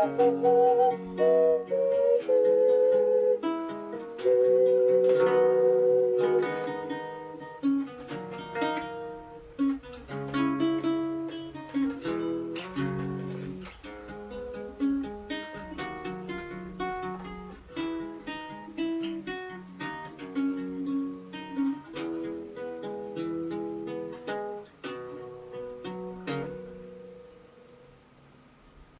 Música